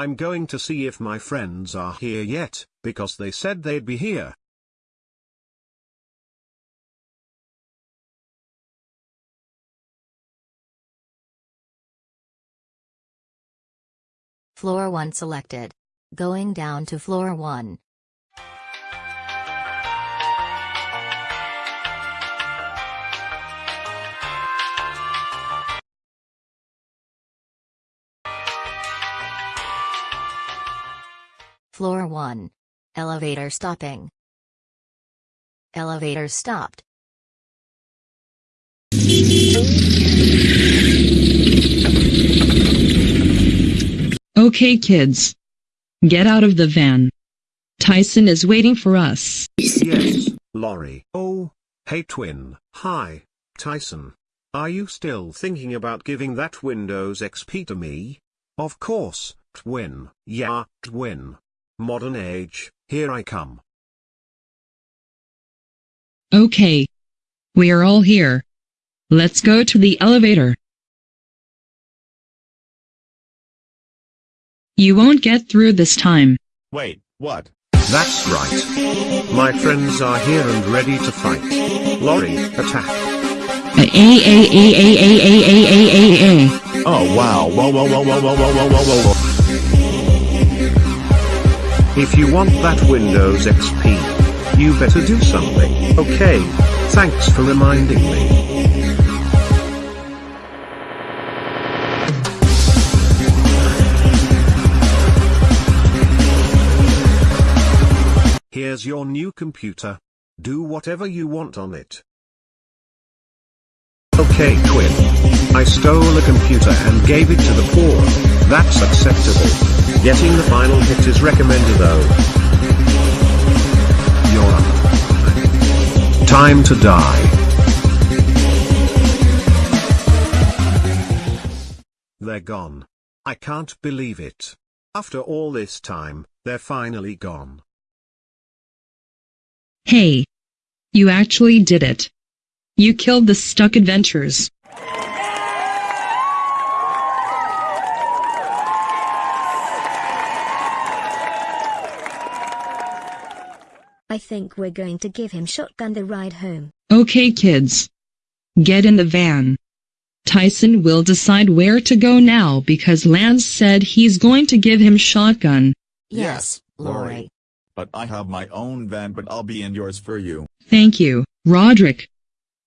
I'm going to see if my friends are here yet, because they said they'd be here. Floor 1 selected. Going down to floor 1. Floor 1. Elevator stopping. Elevator stopped. Okay kids. Get out of the van. Tyson is waiting for us. Yes, Lorry. Oh, hey twin. Hi, Tyson. Are you still thinking about giving that Windows XP to me? Of course, twin. Yeah, twin. Modern age, here I come. Okay. We are all here. Let's go to the elevator. You won't get through this time. Wait, what? That's right. My friends are here and ready to fight. Lorry, attack. A a a a a a a a a a a. Oh wow, whoa whoa whoa whoa whoa whoa whoa whoa whoa. If you want that Windows XP, you better do something. Okay, thanks for reminding me. Here's your new computer. Do whatever you want on it. Okay twin. I stole a computer and gave it to the poor. That's acceptable. Getting the final hit is recommended though. You're up. Time to die. They're gone. I can't believe it. After all this time, they're finally gone. Hey. You actually did it. You killed the stuck adventures. I think we're going to give him shotgun the ride home. Okay kids. Get in the van. Tyson will decide where to go now because Lance said he's going to give him shotgun. Yes, Lorry. Lorry. But I have my own van but I'll be in yours for you. Thank you, Roderick.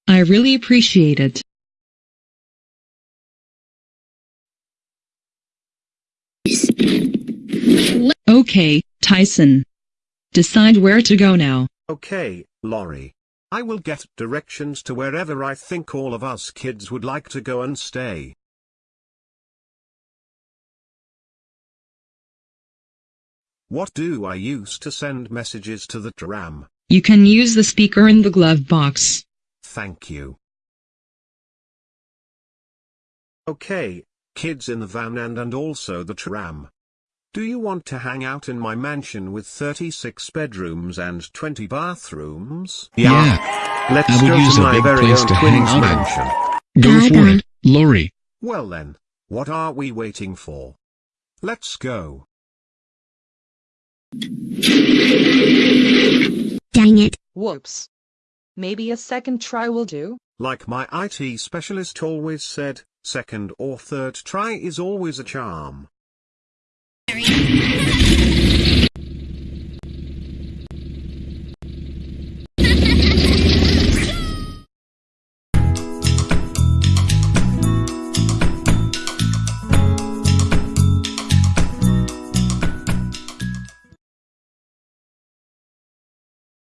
I really appreciate it. Okay, Tyson. Decide where to go now. Okay, Lorry. I will get directions to wherever I think all of us kids would like to go and stay. What do I use to send messages to the tram? You can use the speaker in the glove box. Thank you. Okay, kids in the van and and also the tram. Do you want to hang out in my mansion with 36 bedrooms and 20 bathrooms? Yeah. Let's I would go use to a my big very place own to hang twins out mansion. Go for it, Lori. Well then, what are we waiting for? Let's go. Dang it. Whoops. Maybe a second try will do? Like my IT specialist always said, second or third try is always a charm area